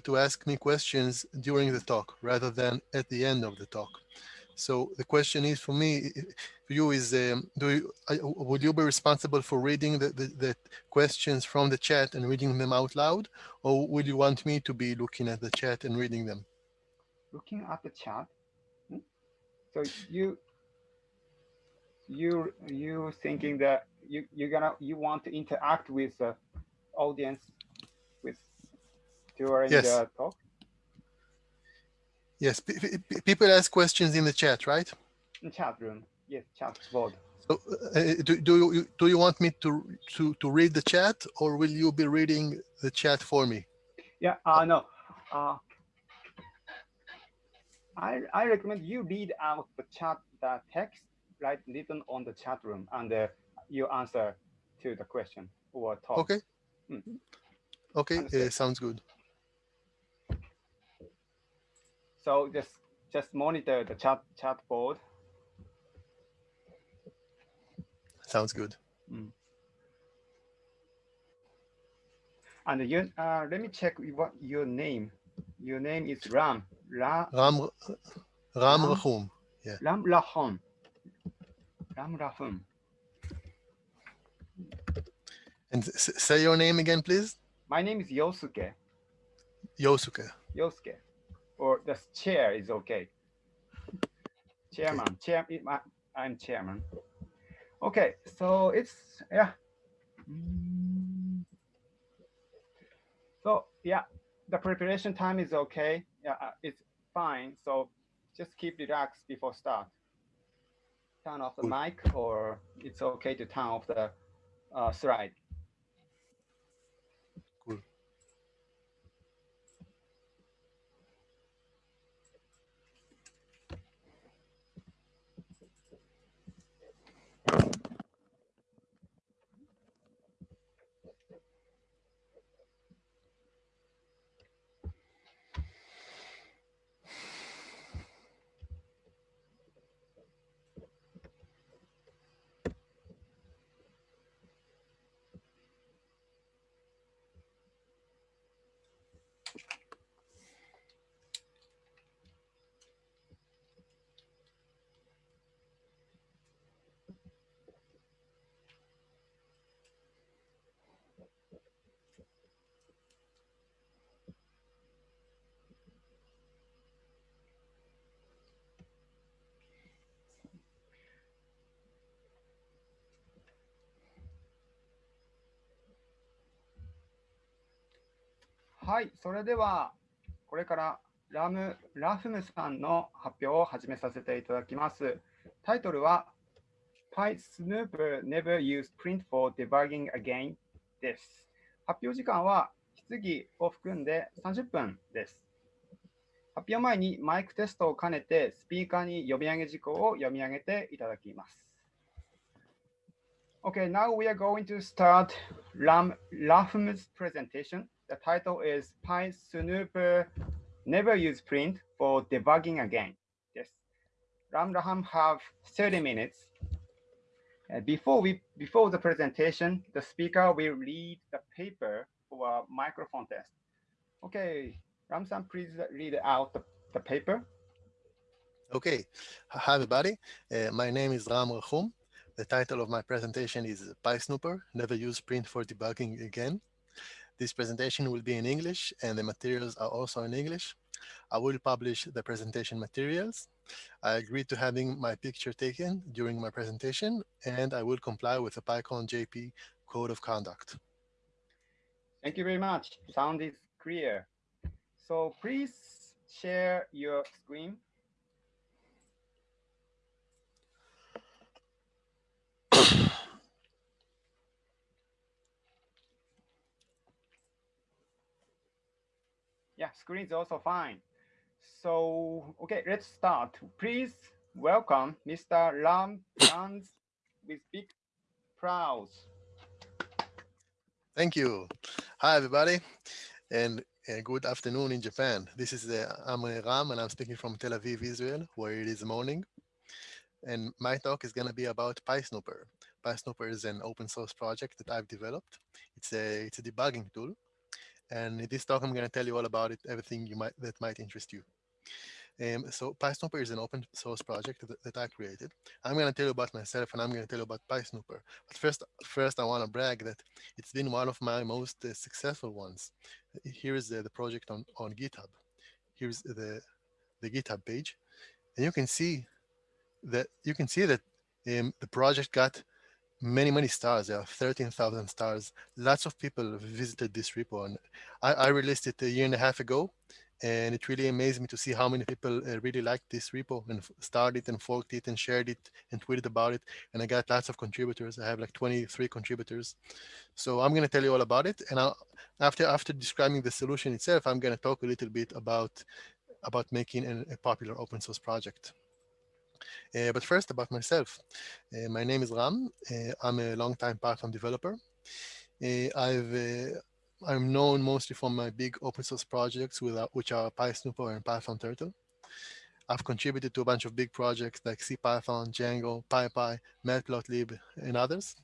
to ask me questions during the talk rather than at the end of the talk. So the question is for me, for you is, um, do you, uh, would you be responsible for reading the, the, the, questions from the chat and reading them out loud? Or would you want me to be looking at the chat and reading them? Looking at the chat? Hmm? So you, you, you thinking that you, you're gonna, you want to interact with the audience with during yes. the talk? Yes, people ask questions in the chat, right? In chat room, yes, chat board. So, uh, do, do you do you want me to to to read the chat, or will you be reading the chat for me? Yeah, uh, no. Uh, I I recommend you read out the chat, the text, right, written on the chat room, and uh, you answer to the question or talk. Okay. Mm. Okay, uh, sounds good. So just just monitor the chat chat board. Sounds good. Mm. And you, uh, let me check what your name. Your name is Ram. Ra Ram Ram Rahum. Yeah. Ram Rahum. Ram Rahum. And say your name again, please. My name is Yosuke. Yosuke. Yosuke or the chair is okay. Chairman, chair, I'm chairman. Okay, so it's, yeah. So yeah, the preparation time is okay. Yeah, uh, it's fine. So just keep relaxed before start. Turn off the mic or it's okay to turn off the uh, slide. はい、それではこれからラムラフムさんの発表を始めさせていただきます。タイトルは PySnoop Never Use Print for Debugging Again です。発表時間は質疑を含んで30分です。発表前にマイクテストを兼ねてスピーカーに読み上げ事項を読み上げていただきます。Okay, now we are going to start Ram Rahm's presentation. The title is PySnooper Never Use Print for Debugging Again. Yes, Ram Rahum have 30 minutes. Uh, before we before the presentation, the speaker will read the paper for a microphone test. Okay, Ram-san, please read out the, the paper. Okay, hi everybody. Uh, my name is Ram Rahum. The title of my presentation is PySnooper, Never Use Print for Debugging Again. This presentation will be in English and the materials are also in English. I will publish the presentation materials. I agreed to having my picture taken during my presentation and I will comply with the PyCon JP Code of Conduct. Thank you very much. Sound is clear. So please share your screen. Yeah, screen is also fine. So, okay, let's start. Please welcome Mr. Ram Rans with big proud. Thank you. Hi, everybody, and uh, good afternoon in Japan. This is uh, I'm Ram, and I'm speaking from Tel Aviv, Israel, where it is morning. And my talk is going to be about PySnooper. PySnooper is an open source project that I've developed. It's a it's a debugging tool And in this talk, I'm going to tell you all about it, everything you might that might interest you. Um, so PySnooper is an open source project that, that I created. I'm going to tell you about myself and I'm going to tell you about PySnooper. But first, first I want to brag that it's been one of my most uh, successful ones. Here is the, the project on, on GitHub. Here's the, the GitHub page. And you can see that you can see that um, the project got many, many stars. There are 13,000 stars. Lots of people visited this repo. And I, I, released it a year and a half ago. And it really amazed me to see how many people uh, really liked this repo and started and forked it and shared it and tweeted about it. And I got lots of contributors. I have like 23 contributors. So I'm going to tell you all about it. And I'll, after after describing the solution itself, I'm going to talk a little bit about about making an, a popular open source project. Uh, but first, about myself. Uh, my name is Ram. Uh, I'm a long-time Python developer. I've I'm known mostly for my big open source projects, with, which are PySnooper and Python Turtle. I've contributed to a bunch of big projects like CPython, Django, PyPy, Matplotlib, and others.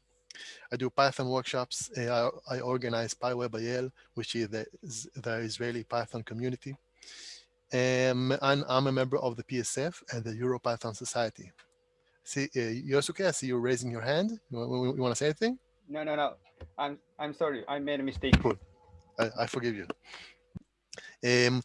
I do Python workshops. I, I organize PyWebIL, which is the, the Israeli Python community. Um, and I'm a member of the PSF and the EuroPython Society. See, uh, Yosuke, I see you're raising your hand. You, you, you want to say anything? No, no, no. I'm I'm sorry. I made a mistake. Cool. I, I forgive you. Um,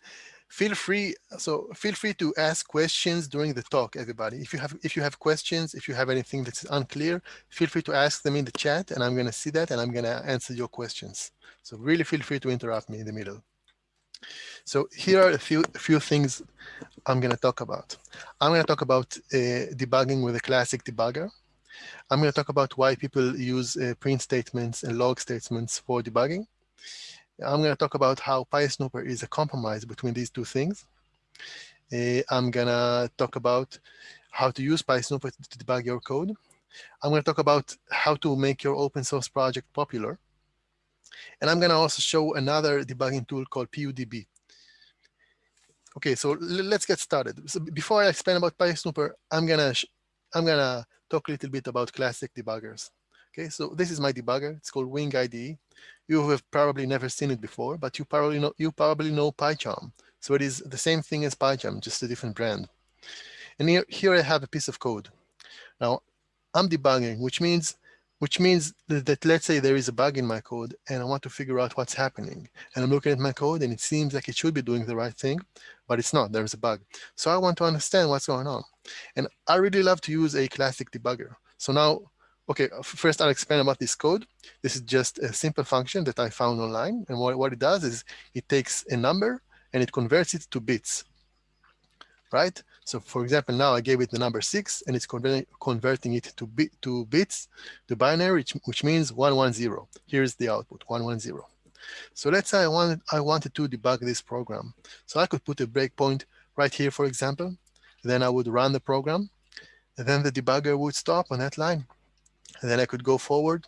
feel free. So feel free to ask questions during the talk, everybody. If you have if you have questions, if you have anything that's unclear, feel free to ask them in the chat, and I'm going to see that, and I'm going to answer your questions. So really feel free to interrupt me in the middle. So here are a few, a few things I'm going to talk about. I'm going to talk about uh, debugging with a classic debugger. I'm going to talk about why people use uh, print statements and log statements for debugging. I'm going to talk about how PySnooper is a compromise between these two things. Uh, I'm going to talk about how to use PySnooper to debug your code. I'm going to talk about how to make your open source project popular. And I'm going to also show another debugging tool called PUDB. Okay, so let's get started. So before I explain about PySnooper, I'm gonna I'm gonna talk a little bit about classic debuggers. Okay, so this is my debugger. It's called Wing IDE. You have probably never seen it before, but you probably know you probably know PyCharm. So it is the same thing as PyCharm, just a different brand. And here, here I have a piece of code. Now I'm debugging, which means which means that, that, let's say there is a bug in my code and I want to figure out what's happening. And I'm looking at my code and it seems like it should be doing the right thing, but it's not, there's a bug. So I want to understand what's going on. And I really love to use a classic debugger. So now, okay, first I'll explain about this code. This is just a simple function that I found online. And what, what it does is it takes a number and it converts it to bits right? So for example, now I gave it the number six and it's converting, converting it to, bit, to bits, to binary, which, which means 110. Here's the output, 110. So let's say I wanted, I wanted to debug this program. So I could put a breakpoint right here, for example. Then I would run the program. And then the debugger would stop on that line. And then I could go forward.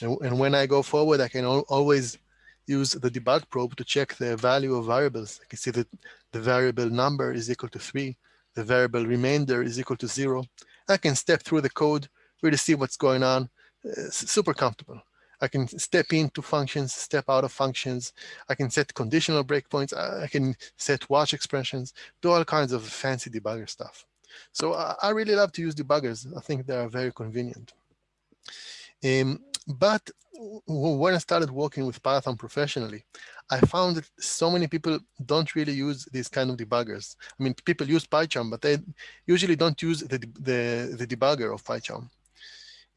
And, and when I go forward, I can always use the debug probe to check the value of variables. I can see that the variable number is equal to three, the variable remainder is equal to zero. I can step through the code, really see what's going on, uh, super comfortable. I can step into functions, step out of functions. I can set conditional breakpoints. I can set watch expressions, do all kinds of fancy debugger stuff. So I, I really love to use debuggers. I think they are very convenient. Um, but when I started working with Python professionally, I found that so many people don't really use these kind of debuggers. I mean, people use PyCharm, but they usually don't use the, the, the debugger of PyCharm.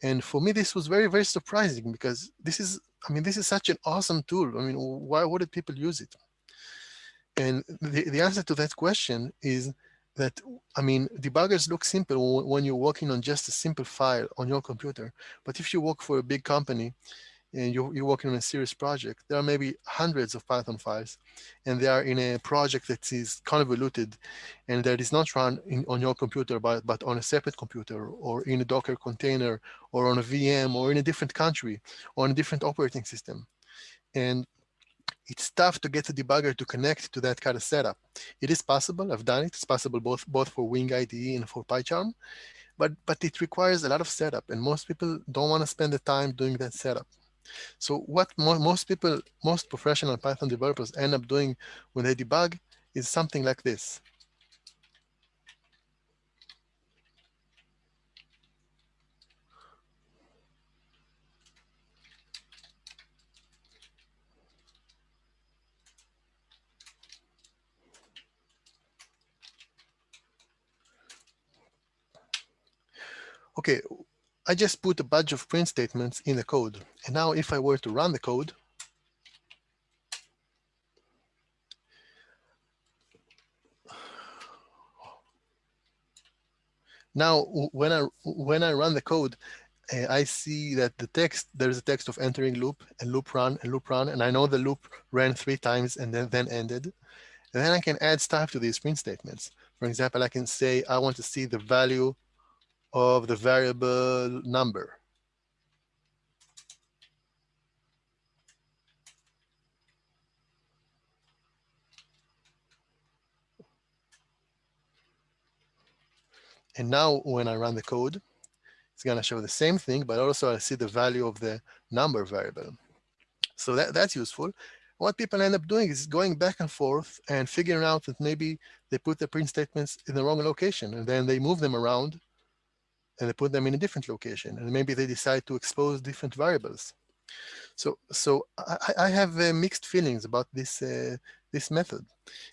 And for me, this was very, very surprising because this is, I mean, this is such an awesome tool. I mean, why wouldn't people use it? And the, the answer to that question is that, I mean, debuggers look simple when you're working on just a simple file on your computer. But if you work for a big company and you're, you're working on a serious project, there are maybe hundreds of Python files, and they are in a project that is convoluted and that is not run in, on your computer, but, but on a separate computer or in a Docker container or on a VM or in a different country or on a different operating system. And it's tough to get the debugger to connect to that kind of setup. It is possible, I've done it, it's possible both, both for Wing IDE and for PyCharm, but, but it requires a lot of setup and most people don't want to spend the time doing that setup. So what mo most people, most professional Python developers end up doing when they debug is something like this. Okay, I just put a bunch of print statements in the code. And now if I were to run the code, now when I when I run the code, uh, I see that the text, there's a text of entering loop and loop run and loop run. And I know the loop ran three times and then, then ended. And then I can add stuff to these print statements. For example, I can say, I want to see the value of the variable number. And now when I run the code, it's going to show the same thing, but also I see the value of the number variable. So that, that's useful. What people end up doing is going back and forth and figuring out that maybe they put the print statements in the wrong location and then they move them around and put them in a different location and maybe they decide to expose different variables. So, so I, I have uh, mixed feelings about this uh, this method.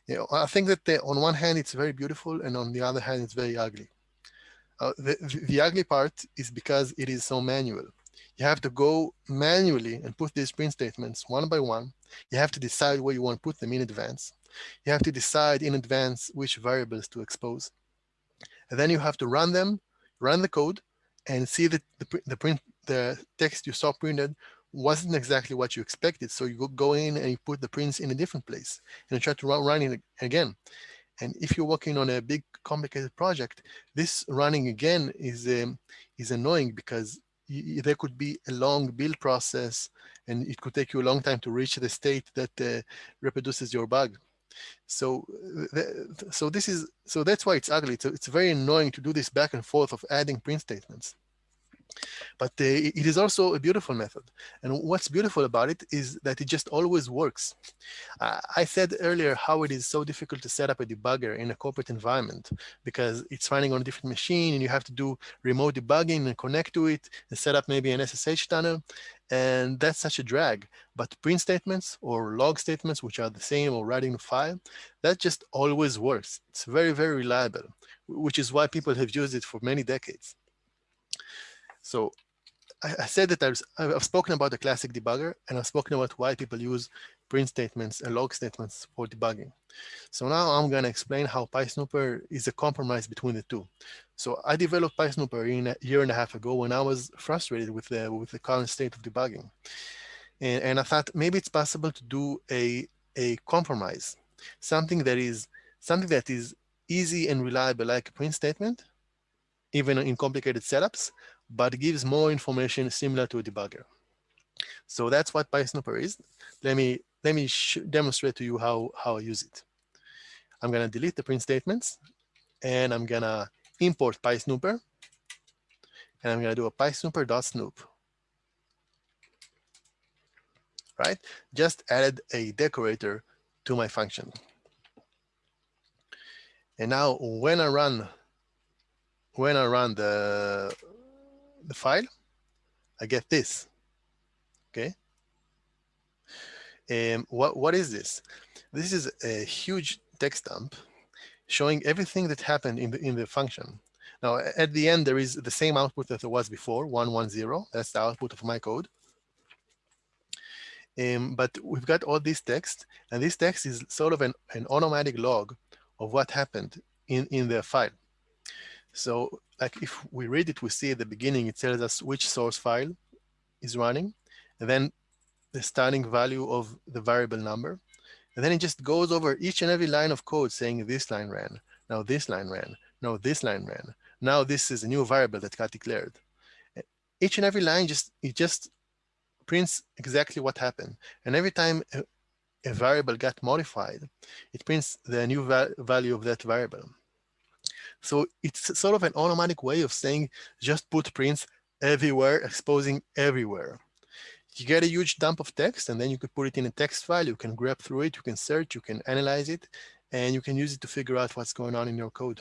You know, I think that the, on one hand it's very beautiful, and on the other hand it's very ugly. Uh, the, the ugly part is because it is so manual. You have to go manually and put these print statements one by one. You have to decide where you want to put them in advance. You have to decide in advance which variables to expose. And then you have to run them run the code and see that the, the print the text you saw printed wasn't exactly what you expected. So you go in and you put the prints in a different place and you try to run, it again. And if you're working on a big complicated project, this running again is um, is annoying because there could be a long build process and it could take you a long time to reach the state that uh, reproduces your bug. So, so this is so that's why it's ugly. It's, it's very annoying to do this back and forth of adding print statements. But uh, it is also a beautiful method. And what's beautiful about it is that it just always works. Uh, I said earlier how it is so difficult to set up a debugger in a corporate environment because it's running on a different machine and you have to do remote debugging and connect to it and set up maybe an SSH tunnel. And that's such a drag. But print statements or log statements, which are the same or writing the file, that just always works. It's very, very reliable, which is why people have used it for many decades. So I, I said that I've, I've spoken about the classic debugger and I've spoken about why people use print statements and log statements for debugging. So now I'm going to explain how PySnooper is a compromise between the two. So I developed PySnooper in a year and a half ago when I was frustrated with the with the current state of debugging. And, and I thought maybe it's possible to do a, a compromise, something that is something that is easy and reliable like a print statement, even in complicated setups, but gives more information similar to a debugger. So that's what PySnooper is. Let me let me demonstrate to you how, how I use it. I'm going to delete the print statements, and I'm going to import PySnooper, and I'm going to do a PySnooper.snoop. Right? Just added a decorator to my function. And now when I run when I run the the file, I get this. Okay. And what, what is this? This is a huge text dump showing everything that happened in the, in the function. Now, at the end, there is the same output that there was before, 110. That's the output of my code. Um, but we've got all this text, and this text is sort of an, an automatic log of what happened in, in the file. So like if we read it, we see at the beginning, it tells us which source file is running, and then the starting value of the variable number. And then it just goes over each and every line of code saying this line ran, now this line ran, now this line ran. Now this is a new variable that got declared. Each and every line just it just prints exactly what happened. And every time a, a variable got modified, it prints the new va value of that variable. So it's sort of an automatic way of saying just put prints everywhere, exposing everywhere. you get a huge dump of text and then you could put it in a text file, you can grep through it, you can search, you can analyze it, and you can use it to figure out what's going on in your code.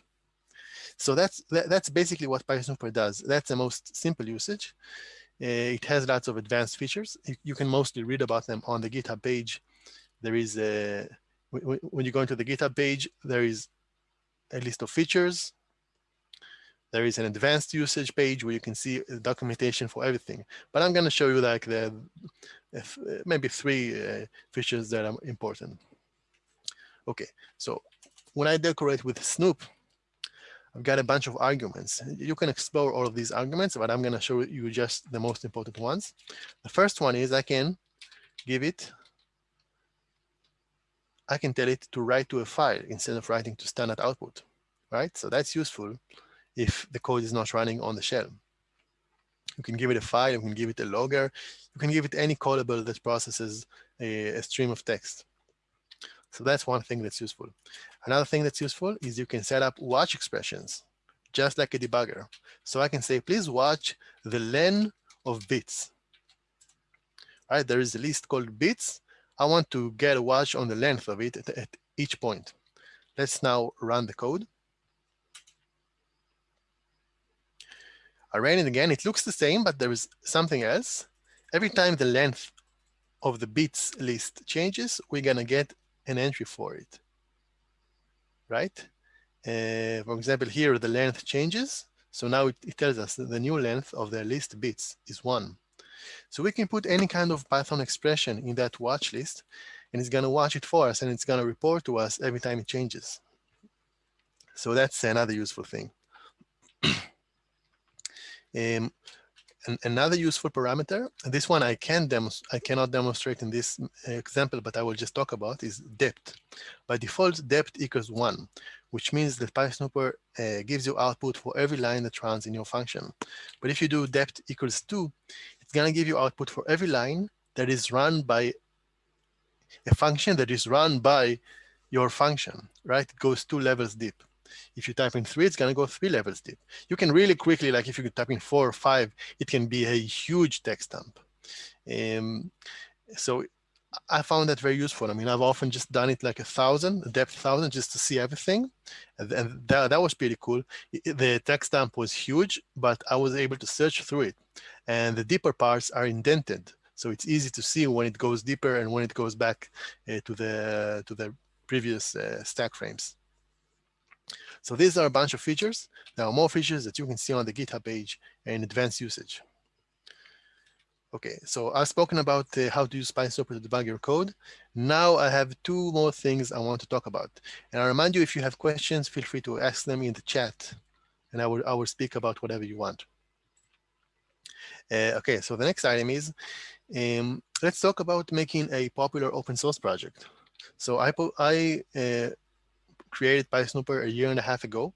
So that's that, that's basically what PySnooper does. That's the most simple usage. Uh, it has lots of advanced features. You can mostly read about them on the GitHub page. There is a, when you go into the GitHub page, there is a list of features. There is an advanced usage page where you can see documentation for everything. But I'm going to show you like the maybe three uh, features that are important. Okay, so when I decorate with Snoop, I've got a bunch of arguments. You can explore all of these arguments, but I'm going to show you just the most important ones. The first one is I can give it, I can tell it to write to a file instead of writing to standard output, right? So that's useful if the code is not running on the shell. You can give it a file, you can give it a logger, you can give it any callable that processes a, a stream of text. So that's one thing that's useful. Another thing that's useful is you can set up watch expressions, just like a debugger. So I can say, please watch the len of bits. All right, there is a list called bits. I want to get a watch on the length of it at, at each point. Let's now run the code. I ran it again. It looks the same, but there is something else. Every time the length of the bits list changes, we're going to get an entry for it, right? Uh, for example, here the length changes. So now it, it tells us the new length of the list bits is one. So we can put any kind of Python expression in that watch list and it's going to watch it for us and it's going to report to us every time it changes. So that's another useful thing. um, another useful parameter, this one I can I cannot demonstrate in this uh, example, but I will just talk about is depth. By default, depth equals one, which means that PySnooper uh, gives you output for every line that runs in your function. But if you do depth equals two, it's gonna give you output for every line that is run by a function that is run by your function, right? It goes two levels deep. If you type in three, it's going to go three levels deep. You can really quickly, like if you type in four or five, it can be a huge text dump. Um, so I found that very useful. I mean, I've often just done it like a thousand, a depth thousand, just to see everything. And, that, that was pretty cool. The text dump was huge, but I was able to search through it. And the deeper parts are indented. So it's easy to see when it goes deeper and when it goes back uh, to the to the previous uh, stack frames. So these are a bunch of features. There are more features that you can see on the GitHub page in advanced usage. Okay, so I've spoken about uh, how to use PySnooper to debug your code. Now I have two more things I want to talk about. And I remind you, if you have questions, feel free to ask them in the chat, and I will, I will speak about whatever you want. Uh, okay, so the next item is, um, let's talk about making a popular open source project. So I, I uh, created PySnooper a year and a half ago,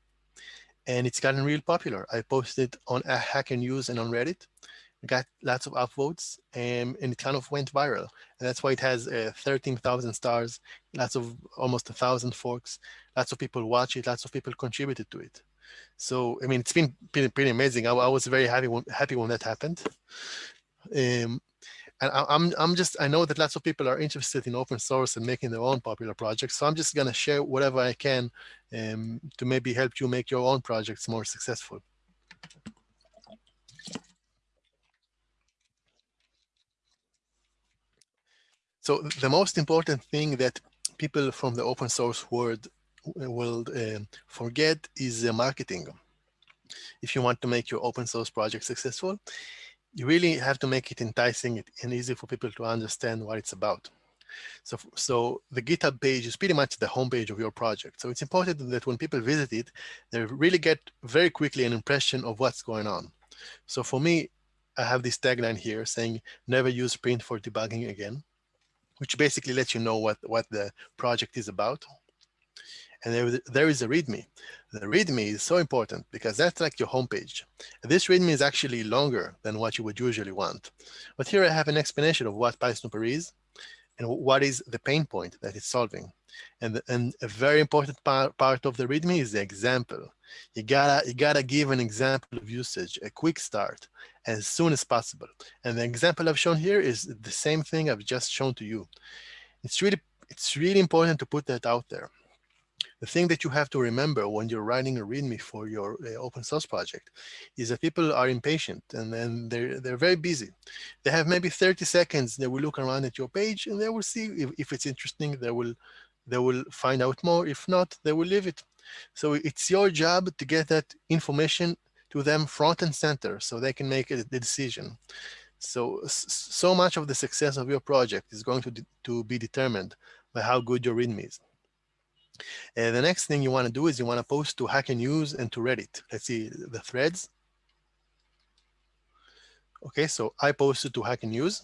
and it's gotten real popular. I posted on Hacker News and on Reddit. Got lots of upvotes, and, and it kind of went viral. And that's why it has uh, 13,000 stars, lots of almost a thousand forks, lots of people watch it, lots of people contributed to it. So, I mean, it's been pretty, pretty amazing. I, I was very happy when, happy when that happened. Um, and I, am I'm just I know that lots of people are interested in open source and making their own popular projects. So I'm just going to share whatever I can um, to maybe help you make your own projects more successful. So the most important thing that people from the open source world will uh, forget is uh, marketing. If you want to make your open source project successful, you really have to make it enticing and easy for people to understand what it's about. So, so the GitHub page is pretty much the homepage of your project. So it's important that when people visit it, they really get very quickly an impression of what's going on. So for me, I have this tagline here saying, never use print for debugging again, which basically lets you know what, what the project is about and there, there is a README. The README is so important because that's like your homepage. This README is actually longer than what you would usually want. But here I have an explanation of what PySnooper is and what is the pain point that it's solving. And, and a very important par part of the README is the example. You gotta, you gotta give an example of usage, a quick start as soon as possible. And the example I've shown here is the same thing I've just shown to you. It's really, it's really important to put that out there. The thing that you have to remember when you're writing a README for your uh, open source project is that people are impatient and then they're, they're very busy. They have maybe 30 seconds, they will look around at your page and they will see if, if it's interesting, they will, they will find out more. If not, they will leave it. So it's your job to get that information to them front and center so they can make a, decision. So, so much of the success of your project is going to, to be determined by how good your README is. Uh, the next thing you want to do is you want to post to Hacker News and to Reddit. Let's see the threads. Okay, so I posted to Hacker News.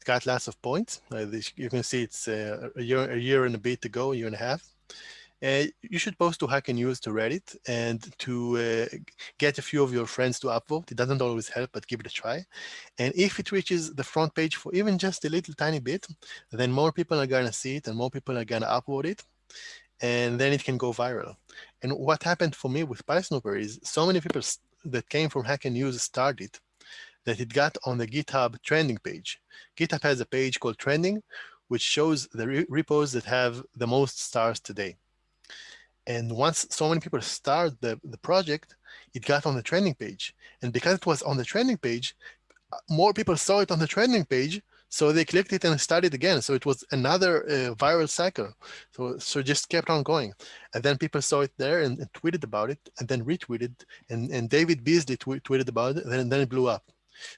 It got lots of points. Uh, you can see it's uh, a year, a year and a bit ago, a year and a half. Uh, you should post to Hacker News to Reddit and to uh, get a few of your friends to upvote. It doesn't always help, but give it a try. And if it reaches the front page for even just a little tiny bit, then more people are going to see it and more people are going to upvote it and then it can go viral. And what happened for me with PySnooper is so many people that came from Hacker News started that it got on the GitHub trending page. GitHub has a page called trending, which shows the re repos that have the most stars today. And once so many people start the, the project, it got on the trending page. And because it was on the trending page, more people saw it on the trending page, so they clicked it and started again. So it was another uh, viral cycle. So, so just kept on going. And then people saw it there and, and tweeted about it and then retweeted. And, and David Beazley tw tweeted about it and then, then it blew up.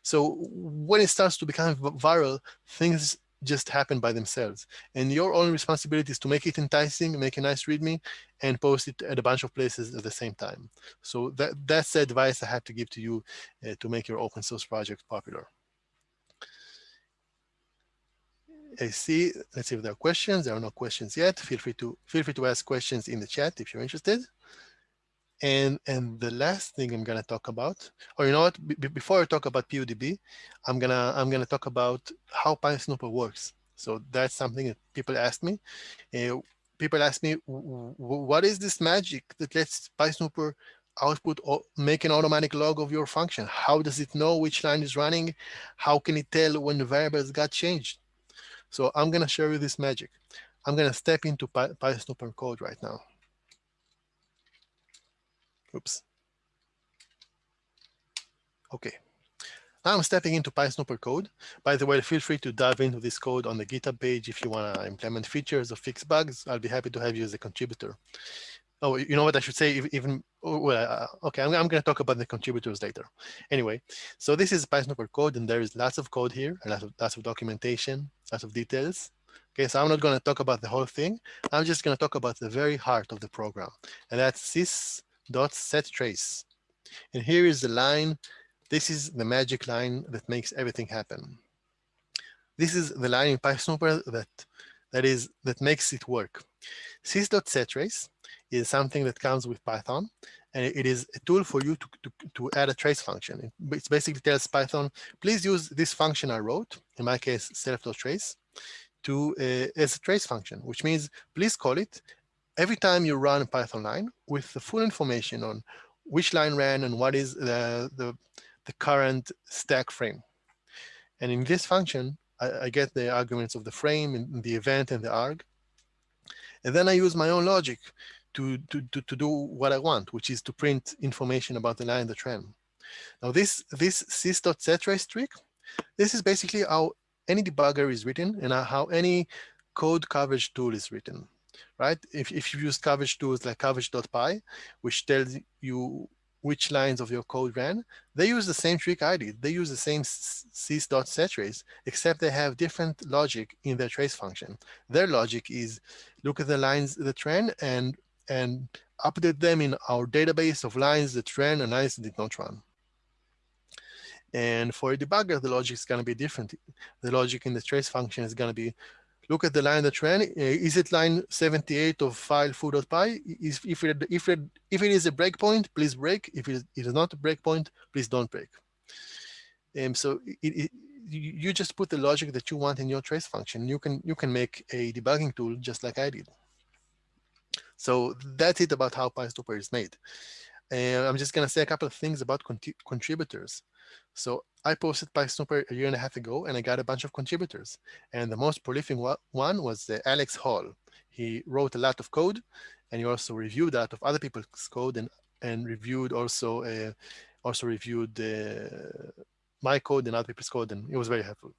So when it starts to become viral, things just happen by themselves. And your only responsibility is to make it enticing, make a nice README, and post it at a bunch of places at the same time. So that, that's the advice I have to give to you uh, to make your open source project popular. I see, let's see if there are questions. There are no questions yet. Feel free to feel free to ask questions in the chat if you're interested. And and the last thing I'm gonna talk about, or you know what, B before I talk about PUDB, I'm gonna I'm gonna talk about how PySnooper works. So that's something that people ask me. Uh, people ask me, what is this magic that lets PySnooper output or make an automatic log of your function? How does it know which line is running? How can it tell when the variables got changed? So I'm going to show you this magic. I'm going to step into Py PySnooper code right now. Oops. Okay. Now I'm stepping into PySnooper code. By the way, feel free to dive into this code on the GitHub page if you want to implement features or fix bugs. I'll be happy to have you as a contributor. Oh, you know what I should say? Even oh, well, uh, okay, I'm, I'm going to talk about the contributors later. Anyway, so this is PySnooper code, and there is lots of code here, and lots of lots of documentation, lots of details. Okay, so I'm not going to talk about the whole thing. I'm just going to talk about the very heart of the program, and that's sys.setTrace. And here is the line. This is the magic line that makes everything happen. This is the line in PySnooper that that is that makes it work. Sys.setTrace is something that comes with Python, and it is a tool for you to, to, to add a trace function. It basically tells Python, please use this function I wrote, in my case, self.trace, to uh, as a trace function, which means please call it every time you run a Python line with the full information on which line ran and what is the, the, the current stack frame. And in this function, I, I, get the arguments of the frame and the event and the arg. And then I use my own logic to, to, to, to do what I want, which is to print information about the line, the trend. Now this, this sys.setTrace trick, this is basically how any debugger is written and how any code coverage tool is written, right? If, if you use coverage tools like coverage.py, which tells you which lines of your code ran, they use the same trick I did. They use the same sys.setTrace, except they have different logic in their trace function. Their logic is look at the lines that ran and and update them in our database of lines that ran and lines that did not run. And for a debugger, the logic is going to be different. The logic in the trace function is going to be, look at the line that ran. Is it line 78 of file foo.py? If it, if, it, if it is a breakpoint, please break. If it is not a breakpoint, please don't break. Um, so it, it, you just put the logic that you want in your trace function. You can, you can make a debugging tool just like I did. So that's it about how PySnooper is made. And I'm just going to say a couple of things about contributors. So I posted PySnooper a year and a half ago, and I got a bunch of contributors. And the most prolific one was uh, Alex Hall. He wrote a lot of code, and he also reviewed that of other people's code and, and reviewed also uh, also reviewed uh, my code and other people's code, and it was very helpful.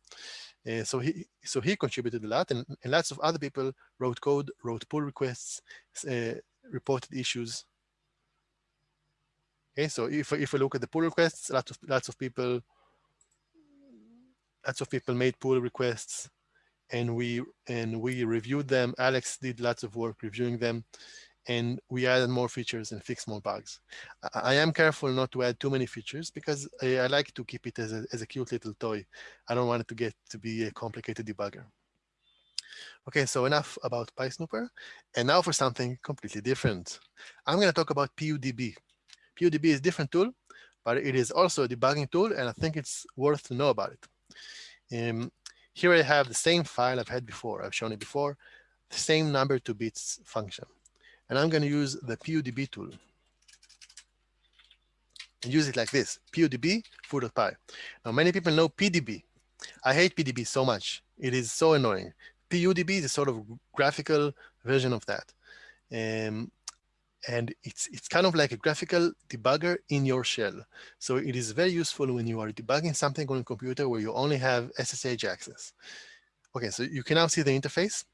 Uh, so he so he contributed a lot, and, and, lots of other people wrote code, wrote pull requests, uh, reported issues. Okay, so if if we look at the pull requests, lots of lots of people lots of people made pull requests, and we and we reviewed them. Alex did lots of work reviewing them and we added more features and fixed more bugs. I, I am careful not to add too many features because I, I, like to keep it as a, as a cute little toy. I don't want it to get to be a complicated debugger. Okay, so enough about PySnooper. And now for something completely different. I'm going to talk about PUDB. PUDB is a different tool, but it is also a debugging tool, and I think it's worth to know about it. Um, here I have the same file I've had before. I've shown it before, the same number to bits function and I'm going to use the PUDB tool and use it like this, PUDB foo.py. Now, many people know PDB. I hate PDB so much. It is so annoying. PUDB is a sort of graphical version of that. Um, and it's, it's kind of like a graphical debugger in your shell. So it is very useful when you are debugging something on a computer where you only have SSH access. Okay, so you can now see the interface.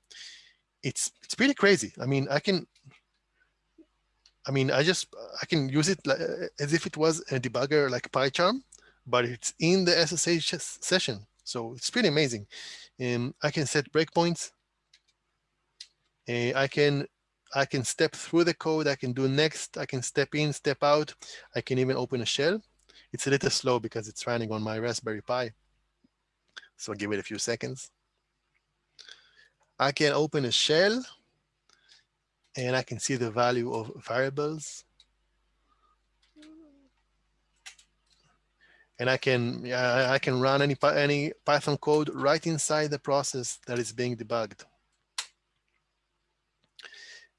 It's, it's pretty crazy. I mean, I can I mean, I just, I can use it as if it was a debugger like PyCharm, but it's in the SSH session. So it's pretty amazing. Um, I can set breakpoints. Uh, I can I can step through the code. I can do next. I can step in, step out. I can even open a shell. It's a little slow because it's running on my Raspberry Pi. So give it a few seconds. I can open a shell and I can see the value of variables. And I can yeah, I can run any any Python code right inside the process that is being debugged.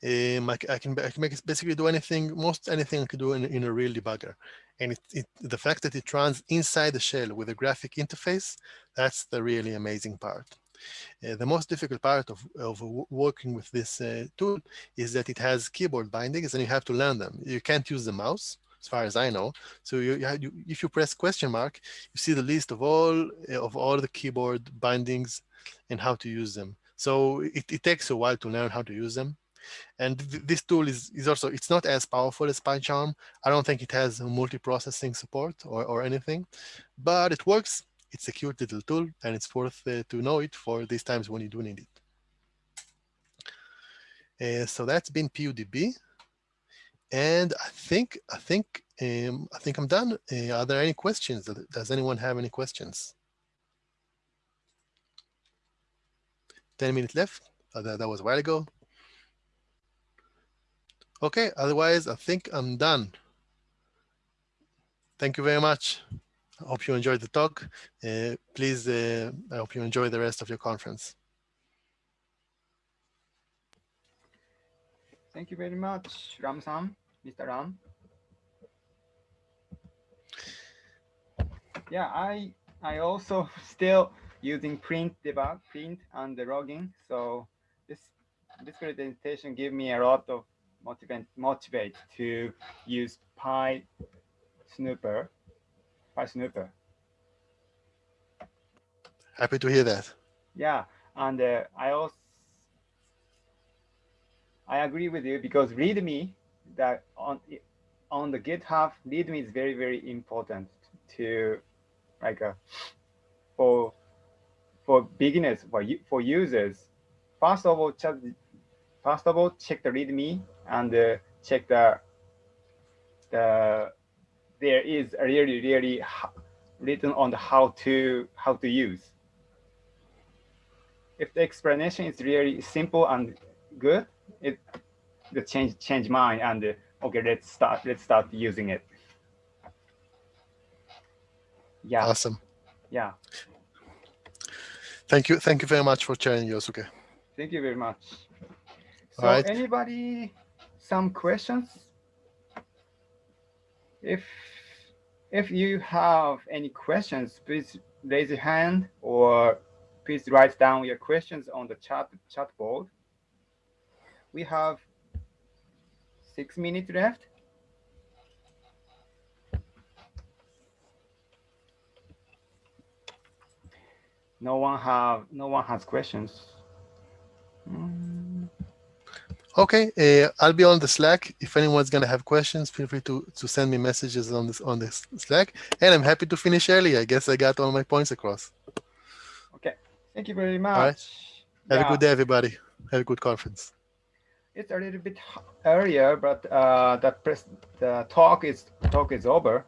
Um, I, I, can, I can make basically do anything, most anything I can do in, in a real debugger. And it, it, the fact that it runs inside the shell with a graphic interface, that's the really amazing part. Uh, the most difficult part of, of working with this uh, tool is that it has keyboard bindings and you have to learn them. You can't use the mouse, as far as I know. So you, you, if you press question mark, you see the list of all uh, of all the keyboard bindings and how to use them. So it, it takes a while to learn how to use them. And th this tool is, is also, it's not as powerful as PyCharm. I don't think it has multi-processing support or, or anything, but it works it's a cute little tool and it's worth uh, to know it for these times when you do need it. Uh, so that's been PUDB. And I think I think um, I think I'm done. Uh, are there any questions? Does anyone have any questions? 10 minutes left. Uh, that, that was a while ago. Okay, otherwise I think I'm done. Thank you very much. I hope you enjoyed the talk. Uh, please, uh, I hope you enjoy the rest of your conference. Thank you very much, Ram-san, Mr. Ram. Yeah, I I also still using print debug, print and the logging. So this this presentation gave me a lot of motivate motivate to use Py Snooper PySnooper. Happy to hear that. Yeah, and uh, I also I agree with you because README that on on the GitHub README is very very important to like a uh, for for beginners for for users. First of all, just first of all check the README and uh, check the the there is really, really written on the how to how to use. If the explanation is really simple and good, it the change change mind and uh, okay, let's start let's start using it. Yeah. Awesome. Yeah. Thank you. Thank you very much for sharing, Yosuke. Thank you very much. So right. anybody some questions? If if you have any questions, please raise your hand or please write down your questions on the chat chat board. We have six minutes left. No one have no one has questions. Mm. Okay, uh, I'll be on the Slack. If anyone's gonna have questions, feel free to to send me messages on this on this Slack. And I'm happy to finish early. I guess I got all my points across. Okay, thank you very much. right. Have Yeah, a good day, everybody. Have a good conference. It's a little bit earlier, but uh, the press the talk is talk is over.